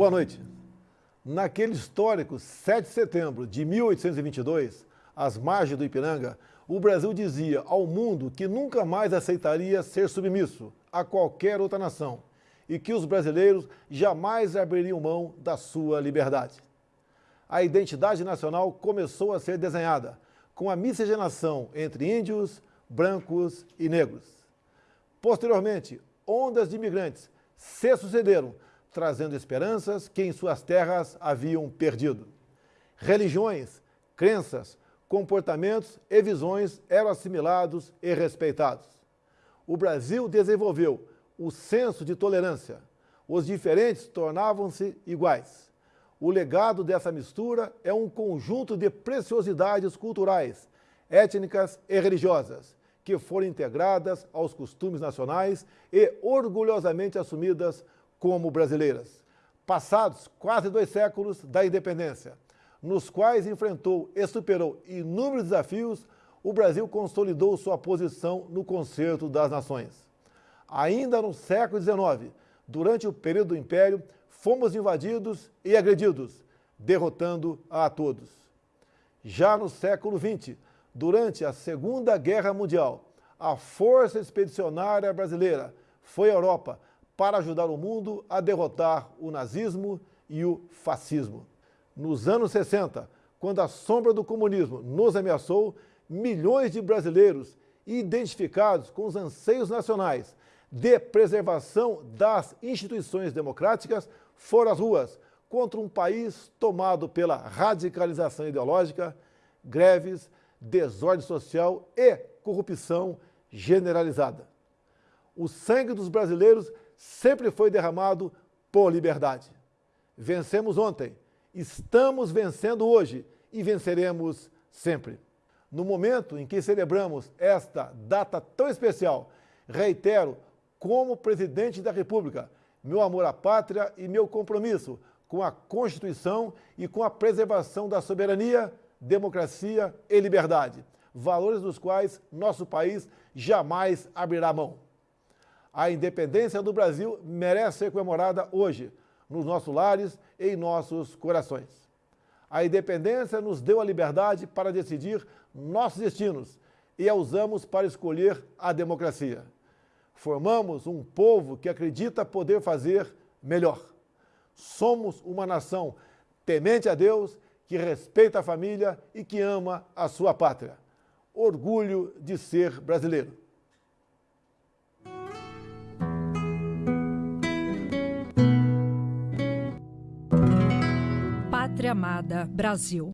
Boa noite. Naquele histórico 7 de setembro de 1822, às margens do Ipiranga, o Brasil dizia ao mundo que nunca mais aceitaria ser submisso a qualquer outra nação e que os brasileiros jamais abririam mão da sua liberdade. A identidade nacional começou a ser desenhada com a miscigenação entre índios, brancos e negros. Posteriormente, ondas de imigrantes se sucederam, trazendo esperanças que em suas terras haviam perdido. Religiões, crenças, comportamentos e visões eram assimilados e respeitados. O Brasil desenvolveu o senso de tolerância. Os diferentes tornavam-se iguais. O legado dessa mistura é um conjunto de preciosidades culturais, étnicas e religiosas, que foram integradas aos costumes nacionais e orgulhosamente assumidas como brasileiras. Passados quase dois séculos da independência, nos quais enfrentou e superou inúmeros desafios, o Brasil consolidou sua posição no concerto das nações. Ainda no século XIX, durante o período do Império, fomos invadidos e agredidos, derrotando a todos. Já no século XX, durante a Segunda Guerra Mundial, a Força Expedicionária Brasileira foi à Europa para ajudar o mundo a derrotar o nazismo e o fascismo. Nos anos 60, quando a sombra do comunismo nos ameaçou, milhões de brasileiros identificados com os anseios nacionais de preservação das instituições democráticas foram às ruas contra um país tomado pela radicalização ideológica, greves, desordem social e corrupção generalizada. O sangue dos brasileiros sempre foi derramado por liberdade. Vencemos ontem, Estamos vencendo hoje e venceremos sempre. No momento em que celebramos esta data tão especial, reitero, como presidente da República, meu amor à pátria e meu compromisso com a Constituição e com a preservação da soberania, democracia e liberdade, valores dos quais nosso país jamais abrirá mão. A independência do Brasil merece ser comemorada hoje, nos nossos lares e em nossos corações. A independência nos deu a liberdade para decidir nossos destinos e a usamos para escolher a democracia. Formamos um povo que acredita poder fazer melhor. Somos uma nação temente a Deus, que respeita a família e que ama a sua pátria. Orgulho de ser brasileiro. Pátria Amada Brasil.